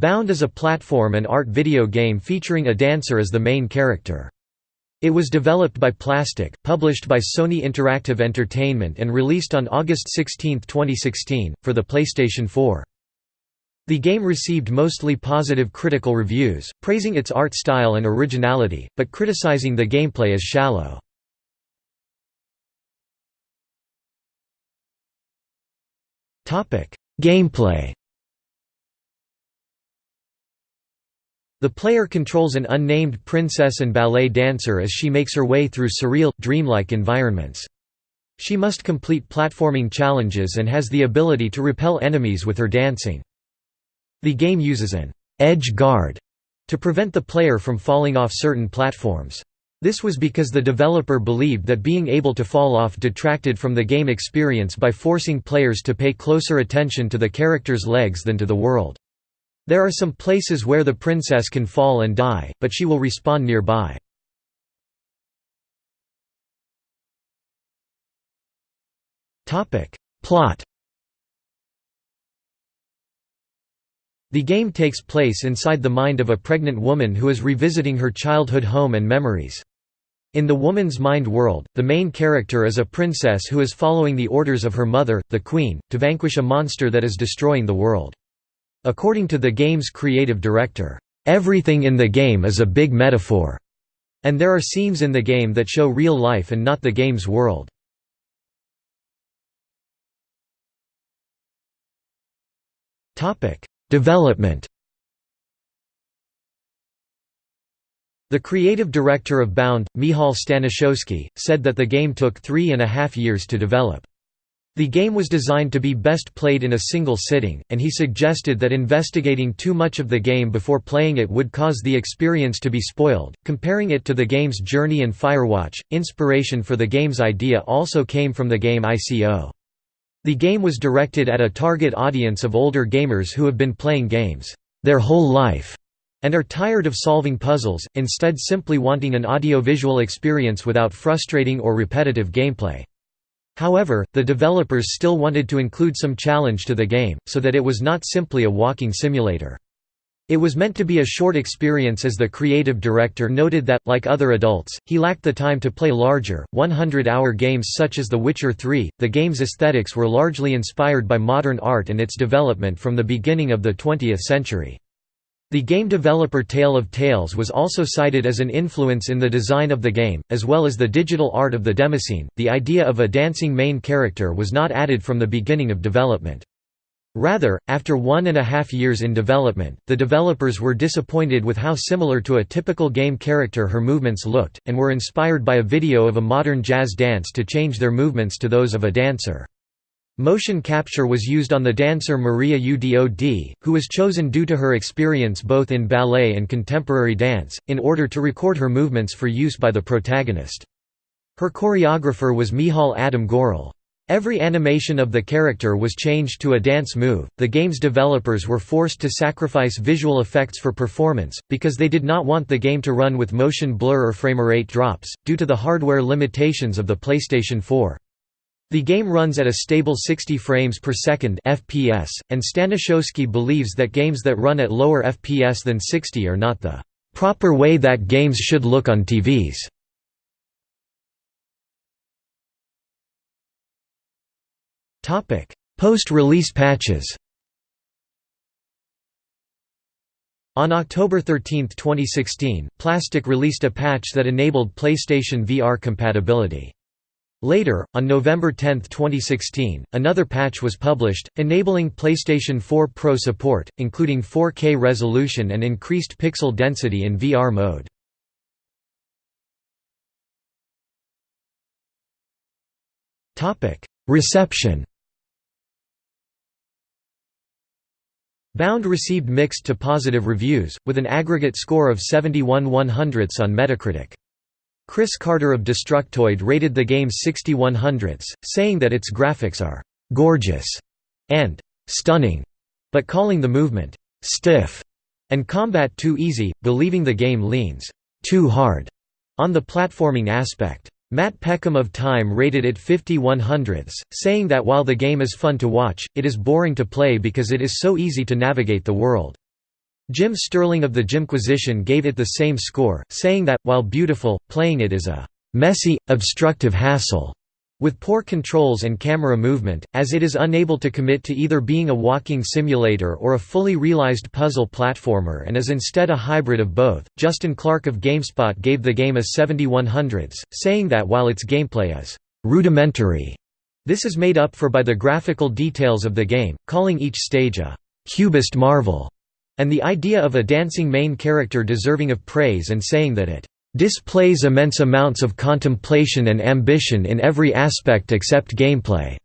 Bound is a platform and art video game featuring a dancer as the main character. It was developed by Plastic, published by Sony Interactive Entertainment and released on August 16, 2016, for the PlayStation 4. The game received mostly positive critical reviews, praising its art style and originality, but criticizing the gameplay as shallow. Gameplay The player controls an unnamed princess and ballet dancer as she makes her way through surreal, dreamlike environments. She must complete platforming challenges and has the ability to repel enemies with her dancing. The game uses an «edge guard» to prevent the player from falling off certain platforms. This was because the developer believed that being able to fall off detracted from the game experience by forcing players to pay closer attention to the character's legs than to the world. There are some places where the princess can fall and die, but she will respawn nearby. Plot The game takes place inside the mind of a pregnant woman who is revisiting her childhood home and memories. In the woman's mind world, the main character is a princess who is following the orders of her mother, the queen, to vanquish a monster that is destroying the world. According to the game's creative director, "...everything in the game is a big metaphor." And there are scenes in the game that show real life and not the game's world. Development The creative director of Bound, Michal Staniszewski, said that the game took three and a half years to develop. The game was designed to be best played in a single sitting, and he suggested that investigating too much of the game before playing it would cause the experience to be spoiled. Comparing it to the game's Journey and Firewatch, inspiration for the game's idea also came from the game ICO. The game was directed at a target audience of older gamers who have been playing games their whole life and are tired of solving puzzles, instead simply wanting an audiovisual experience without frustrating or repetitive gameplay. However, the developers still wanted to include some challenge to the game, so that it was not simply a walking simulator. It was meant to be a short experience as the creative director noted that, like other adults, he lacked the time to play larger, 100-hour games such as The Witcher 3. The game's aesthetics were largely inspired by modern art and its development from the beginning of the 20th century. The game developer Tale of Tales was also cited as an influence in the design of the game, as well as the digital art of the demoscene. The idea of a dancing main character was not added from the beginning of development. Rather, after one and a half years in development, the developers were disappointed with how similar to a typical game character her movements looked, and were inspired by a video of a modern jazz dance to change their movements to those of a dancer. Motion capture was used on the dancer Maria Udod, who was chosen due to her experience both in ballet and contemporary dance, in order to record her movements for use by the protagonist. Her choreographer was Michal Adam Gorel. Every animation of the character was changed to a dance move. The game's developers were forced to sacrifice visual effects for performance, because they did not want the game to run with motion blur or framerate drops, due to the hardware limitations of the PlayStation 4. The game runs at a stable 60 frames per second FPS, and Staniszewski believes that games that run at lower FPS than 60 are not the proper way that games should look on TVs. Post-release patches On October 13, 2016, Plastic released a patch that enabled PlayStation VR compatibility. Later, on November 10, 2016, another patch was published, enabling PlayStation 4 Pro support, including 4K resolution and increased pixel density in VR mode. Reception Bound received mixed to positive reviews, with an aggregate score of 71 100ths on Metacritic. Chris Carter of Destructoid rated the game 61 hundredths, saying that its graphics are «gorgeous» and «stunning», but calling the movement «stiff» and combat too easy, believing the game leans «too hard» on the platforming aspect. Matt Peckham of Time rated it 51 hundredths, saying that while the game is fun to watch, it is boring to play because it is so easy to navigate the world. Jim Sterling of the Jimquisition gave it the same score, saying that, while beautiful, playing it is a «messy, obstructive hassle» with poor controls and camera movement, as it is unable to commit to either being a walking simulator or a fully realized puzzle platformer and is instead a hybrid of both. Justin Clark of GameSpot gave the game a 7100s, saying that while its gameplay is rudimentary, this is made up for by the graphical details of the game, calling each stage a cubist marvel, and the idea of a dancing main character deserving of praise and saying that it displays immense amounts of contemplation and ambition in every aspect except gameplay."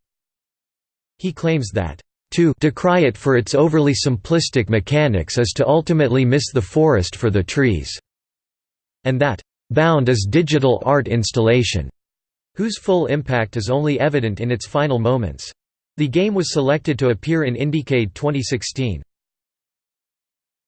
He claims that, "...to decry it for its overly simplistic mechanics is to ultimately miss the forest for the trees," and that, "...Bound is digital art installation," whose full impact is only evident in its final moments. The game was selected to appear in Indiecade 2016.